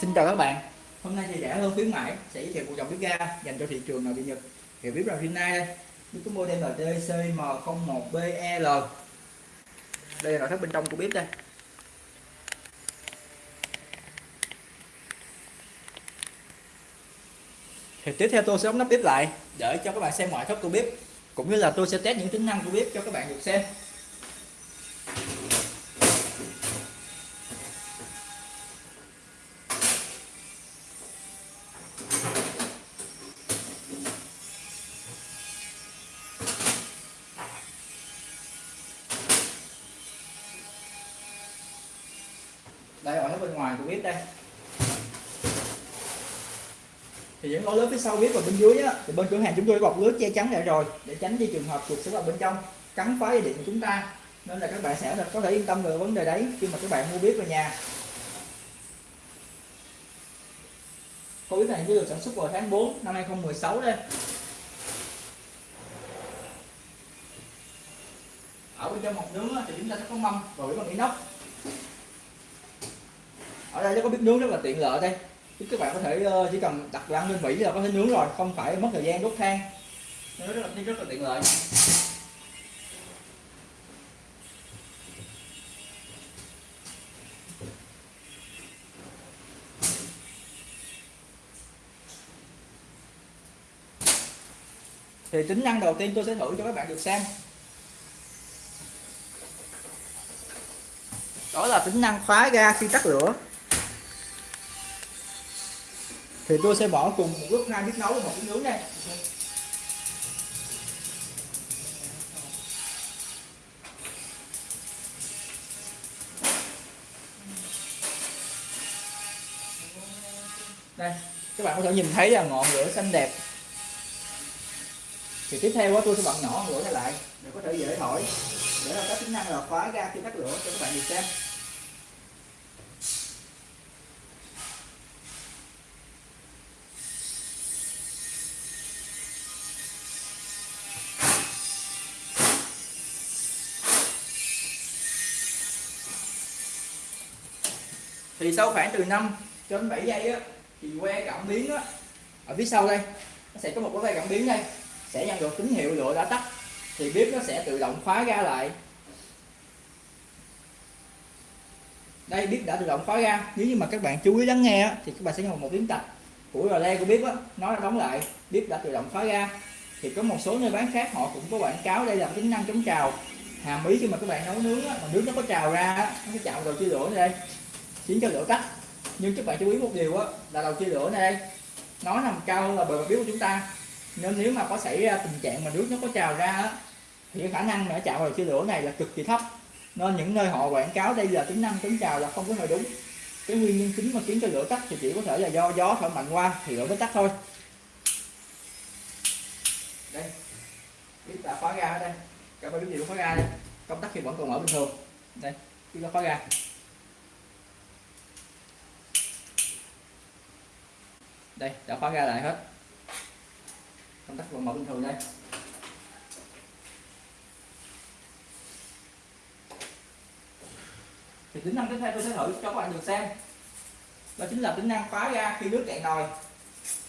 Xin chào các bạn. Hôm nay thì rẻ hơn khuyến mãi, sẽ giới thiệu một dòng bếp ga dành cho thị trường nội địa Nhật. Hiệu bếp là nay đây. Bếp có model là CM01BEL Đây là nội thất bên trong của bếp đây. Thì tiếp theo tôi sẽ đóng nắp bếp lại, để cho các bạn xem ngoại thất của bếp, cũng như là tôi sẽ test những tính năng của bếp cho các bạn được xem. Đây. Thì những lỗ lớn phía sau biết và bên dưới á, thì bên cửa hàng chúng tôi bọc lưới che chắn lại rồi để tránh đi trường hợp chuột sẽ vào bên trong cắn phá dây điện của chúng ta. Nên là các bạn sẽ có thể yên tâm về vấn đề đấy khi mà các bạn mua biết về nhà. Khối biết này được sản xuất vào tháng 4 năm 2016 đây. Ở bên trong hộp nướng thì chúng ta sẽ có mâm và bếp bằng inox ở đây nó có bếp nướng rất là tiện lợi đây. Các bạn có thể ờ, chỉ cần đặt đồ ăn lên vỉ là có thể nướng rồi, không phải mất thời gian đốt than. Nó rất là rất là tiện lợi. Thì tính năng đầu tiên tôi sẽ thử cho các bạn được xem. Đó là tính năng khóa ga khi tắt lửa thì tôi sẽ bỏ cùng một lúc hai bếp nấu và một bếp nướng đây. Đây, các bạn có thể nhìn thấy là ngọn lửa xanh đẹp. Thì tiếp theo tôi sẽ bật nhỏ lửa lại, để có thể dễ thổi. Để là các tính năng là khóa ra khi tắt lửa cho các bạn được xem. Thì sau khoảng từ 5 cho đến 7 giây á thì que cảm biến á ở phía sau đây nó sẽ có một cái que cảm biến đây sẽ nhận được tín hiệu lửa đã tắt thì bếp nó sẽ tự động khóa ra lại. Đây bếp đã tự động khóa ra nếu như mà các bạn chú ý lắng nghe á, thì các bạn sẽ nghe một tiếng tạch của rò le của bếp á, nó đã đóng lại bếp đã tự động khóa ra thì có một số nơi bán khác họ cũng có quảng cáo đây là tính năng chống trào. Hàm ý khi mà các bạn nấu nướng á, mà nước nó có trào ra nó sẽ chạm vào chia lửa đây khiến cho lửa tắt nhưng các bạn chú ý một điều á là đầu chia lửa này đây nó nằm cao hơn là bề mặt biếu của chúng ta. Nên nếu mà có xảy ra tình trạng mà nước nó có trào ra á, thì khả năng mà chạm vào chia lửa này là cực kỳ thấp. Nên những nơi họ quảng cáo đây là tính năng tính trào là không có hơi đúng. Cái nguyên nhân chính mà khiến cho lửa tắt thì chỉ có thể là do gió thổi mạnh qua thì lửa mới tắt thôi. Đây biết là khóa ra ở đây. Các bạn biết gì cũng khóa ra đây. Công tắc thì vẫn còn mở bình thường. Đây biết nó khóa ra đây, đã khóa ra lại hết. Công tắc vẫn mở bình thường đây. Thì tính năng tiếp theo tôi sẽ thử cho các bạn được xem. Đó chính là tính năng khóa ra khi nước cạn nồi.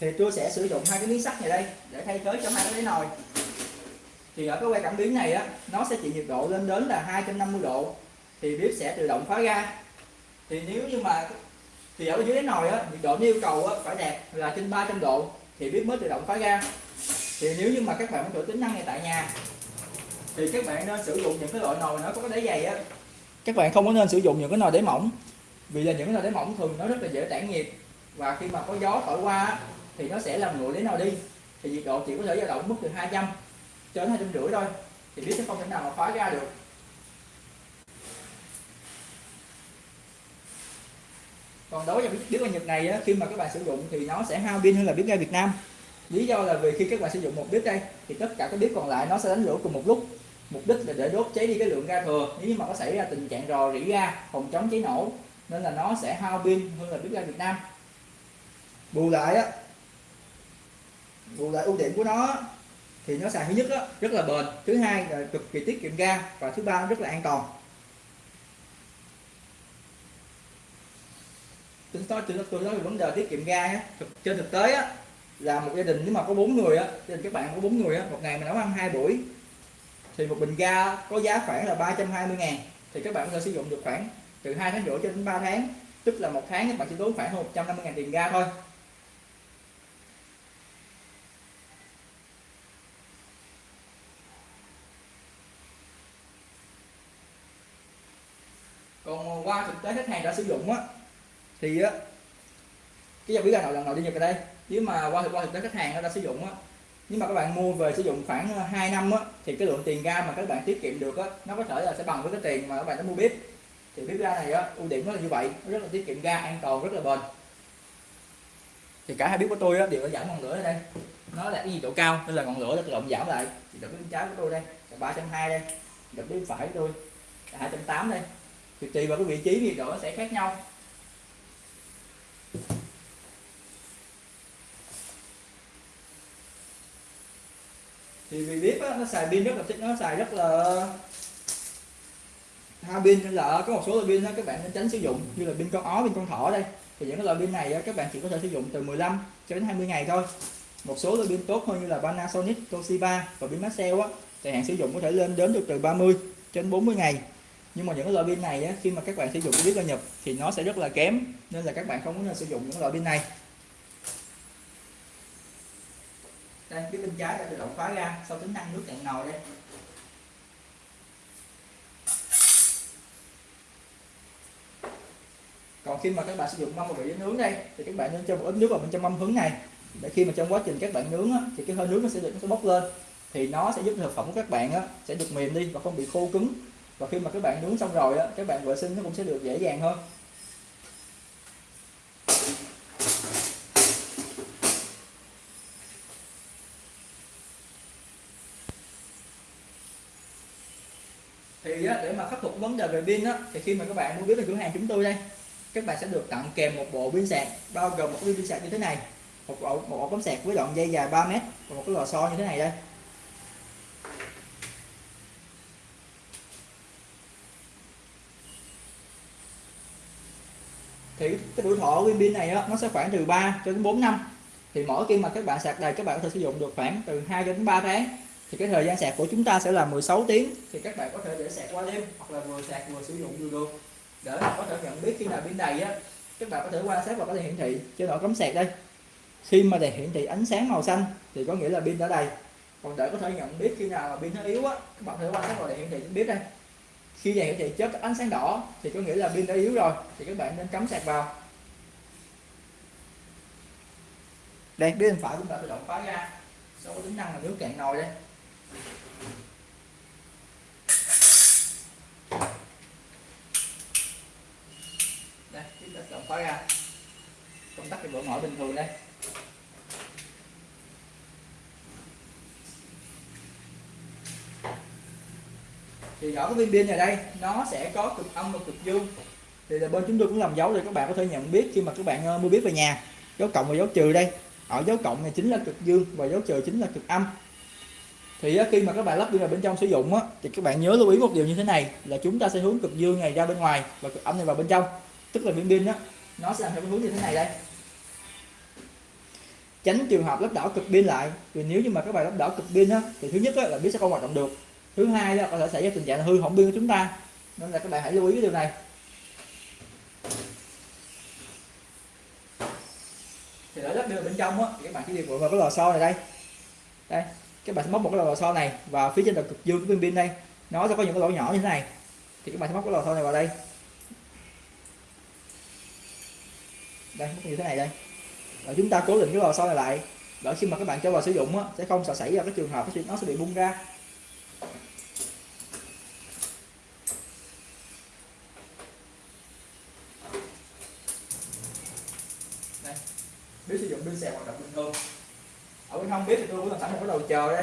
Thì tôi sẽ sử dụng hai cái miếng sắt này đây, để thay thế cho hai cái nồi. Thì ở cái que cảm biến này á, nó sẽ chịu nhiệt độ lên đến là 250 độ. Thì bếp sẽ tự động khóa ra. Thì nếu như mà thì ở dưới đáy nồi á nhiệt độ yêu cầu á, phải đạt là trên 300 độ thì bếp mới tự động khóa ra. Thì nếu như mà các bạn muốn thử tính năng này tại nhà thì các bạn nên sử dụng những cái loại nồi nó có cái đáy dày á. Các bạn không có nên sử dụng những cái nồi đáy mỏng vì là những cái nồi đáy mỏng thường nó rất là dễ tản nhiệt và khi mà có gió thổi qua thì nó sẽ làm nguội đáy nồi đi. Thì nhiệt độ chỉ có thể dao động mức từ 200 cho đến hai trăm rưỡi thôi thì bếp sẽ không thể nào mà khóa ra được. Còn đối với bếp ga Nhật này á, khi mà các bạn sử dụng thì nó sẽ hao pin hơn là bếp ga Việt Nam. Lý do là vì khi các bạn sử dụng một bếp đây thì tất cả các bếp còn lại nó sẽ đánh lửa cùng một lúc. Mục đích là để đốt cháy đi cái lượng ga thừa. Nếu như mà có xảy ra tình trạng rò rỉ ga phòng chống cháy nổ nên là nó sẽ hao pin hơn là bếp ga Việt Nam. Bù lại á bù lại ưu điểm của nó thì nó xài thứ nhất á, rất là bền. Thứ hai là cực kỳ tiết kiệm ga và thứ ba rất là an toàn. Tính nói tôi tôi nói về vấn đề tiết kiệm ga á trên thực tế á, là một gia đình nếu mà có bốn người á, gia đình các bạn có bốn người á, một ngày mình nấu ăn hai buổi, thì một bình ga có giá khoảng là 320 ngàn, thì các bạn có thể sử dụng được khoảng từ hai tháng rưỡi cho đến 3 tháng, tức là một tháng các bạn chỉ tốn khoảng hơn 150 ngàn tiền ga thôi. Còn qua thực tế khách hàng đã sử dụng á thì á, cái dòng bí ga nào lần đầu đi nhập vào đây. Nếu mà qua thực qua thực tế khách hàng đã sử dụng á nhưng mà các bạn mua về sử dụng khoảng ờ, 2 năm á, thì cái lượng tiền ga mà các bạn tiết kiệm được á, nó có thể là sẽ bằng với cái tiền mà các bạn đã mua bếp. Thì bếp ga này á, ưu điểm nó là như vậy, nó rất là tiết kiệm ga, an toàn, rất là bền. Thì cả hai bếp của tôi á, đều đã giảm ngọn lửa ở đây. Nó là cái gì độ cao, nên là ngọn lửa nó tự động giảm lại. Thì đợt bên trái của tôi đây, là ba trăm hai đây đập bên phải của tôi là hai trăm tám đây. Thì tùy vào cái vị trí nhiệt độ nó sẽ khác nhau. Thì vì biết á, nó xài pin rất là thích nó xài rất là hai pin nên là có một số loại pin đó các bạn nên tránh sử dụng như là pin con ó pin con thỏ đây. Thì những cái loại pin này á, các bạn chỉ có thể sử dụng từ 15 cho đến 20 ngày thôi. Một số loại pin tốt hơn như là Panasonic, Toshiba và pin Maxell á thời hạn sử dụng có thể lên đến được từ 30 cho đến 40 ngày. Nhưng mà những cái loại pin này á, khi mà các bạn sử dụng biết là nhập thì nó sẽ rất là kém nên là các bạn không có nên sử dụng những loại pin này. Đây cái bên trái đã tự động khóa ra sau tính năng nước cạn nồi đây. Còn khi mà các bạn sử dụng mâm và bị nướng đây thì các bạn nên cho một ít nước vào bên trong mâm hứng này. Để khi mà trong quá trình các bạn nướng á, thì cái hơi nước nó sẽ được nó sẽ bốc lên. Thì nó sẽ giúp thực phẩm của các bạn á, sẽ được mềm đi và không bị khô cứng. Và khi mà các bạn nướng xong rồi á, các bạn vệ sinh nó cũng sẽ được dễ dàng hơn. Thì á, để mà khắc phục vấn đề về pin á, thì khi mà các bạn mua biết về cửa hàng chúng tôi đây các bạn sẽ được tặng kèm một bộ pin sạc bao gồm một cái pin sạc như thế này một ổ một ổ cắm sạc với đoạn dây dài 3 mét và một cái lò xo như thế này đây. Thì cái tuổi thọ của pin này á, nó sẽ khoảng từ 3 cho đến 4 năm. Thì mỗi khi mà các bạn sạc đầy các bạn có thể sử dụng được khoảng từ 2 đến 3 tháng thì cái thời gian sạc của chúng ta sẽ là 16 tiếng. Thì các bạn có thể để sạc qua đêm hoặc là vừa sạc vừa sử dụng vừa được. Để có thể nhận biết khi nào pin đầy á, các bạn có thể quan sát và có thể hiển thị trên ổ cắm sạc đây. Khi mà đèn hiển thị ánh sáng màu xanh thì có nghĩa là pin đã đầy. Còn để có thể nhận biết khi nào pin nó yếu á, các bạn có thể quan sát vào đèn hiển thị biết đây. Khi đèn hiển thị chớp ánh sáng đỏ thì có nghĩa là pin đã yếu rồi, thì các bạn nên cắm sạc vào. Đèn bên phải cũng đã tự động khóa ra số tính năng là nước cạn nồi đây đây, tiếp tục động khóa ra. Công tắc thì vẫn mở bình thường đây. Thì ở cái viên pin này đây, nó sẽ có cực âm và cực dương. Thì là bên chúng tôi cũng làm dấu để các bạn có thể nhận biết khi mà các bạn ờ, mua biết về nhà. Dấu cộng và dấu trừ đây. Ở dấu cộng này chính là cực dương và dấu trừ chính là cực âm thì khi mà các bạn lắp pin vào bên trong sử dụng á, thì các bạn nhớ lưu ý một điều như thế này là chúng ta sẽ hướng cực dương này ra bên ngoài và cực âm này vào bên trong. Tức là viên pin đó nó sẽ làm theo hướng như thế này đây. Tránh trường hợp lắp đảo cực pin lại vì nếu như mà các bạn lắp đảo cực pin á thì thứ nhất á, là pin sẽ không hoạt động được. Thứ hai là có thể xảy ra tình trạng hư hỏng pin của chúng ta. Nên là các bạn hãy lưu ý cái điều này. Thì để lắp pin bên trong á thì các bạn chỉ điều vào cái lò xo này đây. Đây các bạn sẽ móc một cái lò xo này và phía trên đầu cực dương của viên pin đây. Nó sẽ có những cái lỗ nhỏ như thế này. Thì các bạn sẽ móc cái lò xo này vào đây. Đây móc như thế này đây. Và chúng ta cố định cái lò xo này lại. Để khi mà các bạn cho vào sử dụng á, sẽ không sợ xảy ra cái trường hợp nó sẽ bị bung ra. Đây. Sử dụng pin sạc hoạt động bình thường cũng không biết thì tôi cũng làm sẵn một cái đầu chờ đây.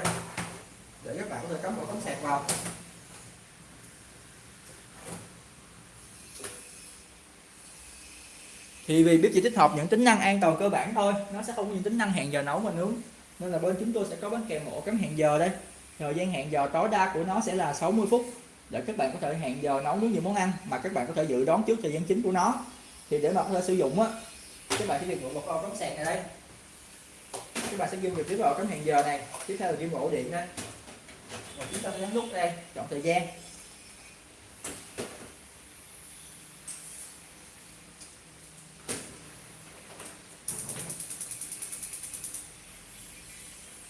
Để các bạn có thể cắm một tấm sạc vào. Thì vì biết chỉ tích hợp những tính năng an toàn cơ bản thôi, nó sẽ không có những tính năng hẹn giờ nấu mà nướng nên là bên chúng tôi sẽ có bán kèm ổ cắm hẹn giờ đây. Thời gian hẹn giờ tối đa của nó sẽ là 60 phút, để các bạn có thể hẹn giờ nấu nướng nhiều món ăn mà các bạn có thể dự đoán trước thời gian chính của nó. Thì để mà có thể sử dụng á, các bạn chỉ việc mượn một con cắm sạc này đây các bạn sẽ ghim trực tiếp vào cắm hẹn giờ này. Tiếp theo là ghim ổ điện đây và chúng ta sẽ nhấn nút đây. Chọn thời gian.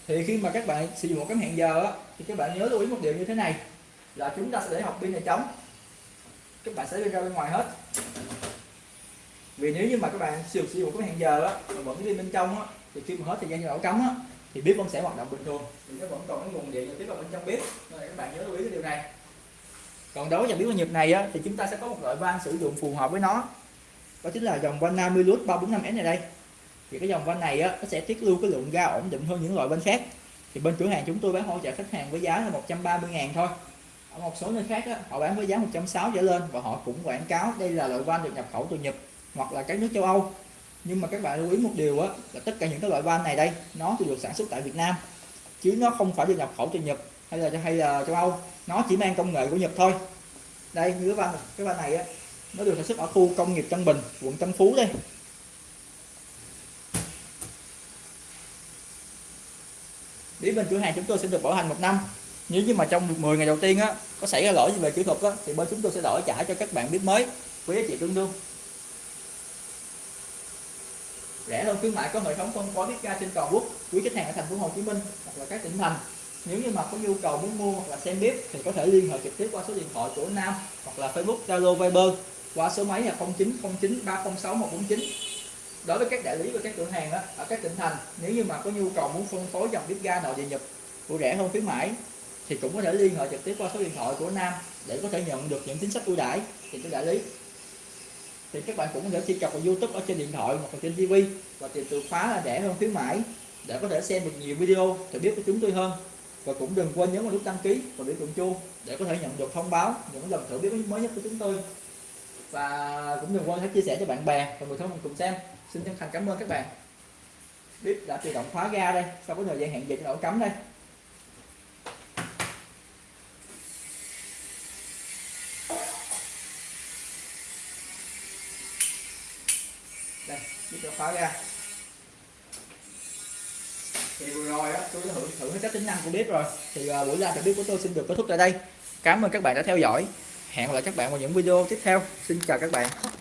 Thì khi mà các bạn sử dụng một cái hẹn giờ á, thì các bạn nhớ lưu ý một điều như thế này là chúng ta sẽ để học pin này trống các bạn sẽ đi ra bên ngoài hết. Vì nếu như mà các bạn sử dụng cái hẹn giờ á mà vẫn đi bên trong á thì khi mà hết thời gian cho ổ cắm á thì bếp vẫn sẽ hoạt động bình thường. Thì nó vẫn còn cái nguồn điện tiếp vào bên trong bếp. Nên các bạn nhớ lưu ý cái điều này. Còn đối với dòng bếp Nhật này á thì chúng ta sẽ có một loại van sử dụng phù hợp với nó. Đó chính là dòng van 50 lút 345S này đây. Thì cái dòng van này á nó sẽ tiết lưu cái lượng ga ổn định hơn những loại van khác. Thì bên cửa hàng chúng tôi bán hỗ trợ khách hàng với giá là 130 ngàn thôi. Ở một số nơi khác á, họ bán với giá 160 trở lên và họ cũng quảng cáo đây là loại van được nhập khẩu từ Nhật hoặc là các nước châu Âu nhưng mà các bạn lưu ý một điều á, là tất cả những cái loại van này đây, nó thì được sản xuất tại Việt Nam. Chứ nó không phải được nhập khẩu từ Nhật hay là hay là châu Âu. Nó chỉ mang công nghệ của Nhật thôi. Đây, như cái van cái van này á, nó được sản xuất ở khu công nghiệp Tân Bình, quận Tân Phú đây. Đến bên cửa hàng chúng tôi sẽ được bảo hành một năm. Nếu như mà trong 10 ngày đầu tiên á, có xảy ra lỗi gì về kỹ thuật á, thì bên chúng tôi sẽ đổi trả cho các bạn biết mới, với giá trị tương đương rẻ hơn khuyến mại có hệ thống phân phối biết ga trên toàn quốc quý khách hàng ở thành phố Hồ Chí Minh hoặc là các tỉnh thành. Nếu như mà có nhu cầu muốn mua hoặc là xem bếp thì có thể liên hệ trực tiếp qua số điện thoại của Nam hoặc là Facebook Zalo Viber qua số máy là 0909 306 149 đối với các đại lý và các cửa hàng đó, ở các tỉnh thành nếu như mà có nhu cầu muốn phân phối dòng bếp ga nội địa nhập của rẻ hơn khuyến mãi thì cũng có thể liên hệ trực tiếp qua số điện thoại của Nam để có thể nhận được những chính sách ưu đãi thì các đại lý thì các bạn cũng có thể truy cập vào YouTube ở trên điện thoại hoặc là trên TV và tìm từ khóa là rẻ hơn khuyến mãi, để có thể xem được nhiều video, để biết của chúng tôi hơn. Và cũng đừng quên nhấn vào nút đăng ký và biểu tượng chuông để có thể nhận được thông báo, những lần thử biết mới nhất của chúng tôi. Và cũng đừng quên hãy chia sẻ cho bạn bè và người thân mình cùng xem. Xin chân thành cảm ơn các bạn. Bếp đã tự động khóa ga đây. Sau có thời gian hẹn dịch nổ cấm cắm đây. Đây bếp đã khóa ra. Thì vừa rồi á tôi đã thử thử hết các tính năng của bếp rồi. Thì uh, buổi live bếp của tôi xin được kết thúc tại đây. Cảm ơn các bạn đã theo dõi. Hẹn gặp lại các bạn vào những video tiếp theo. Xin chào các bạn.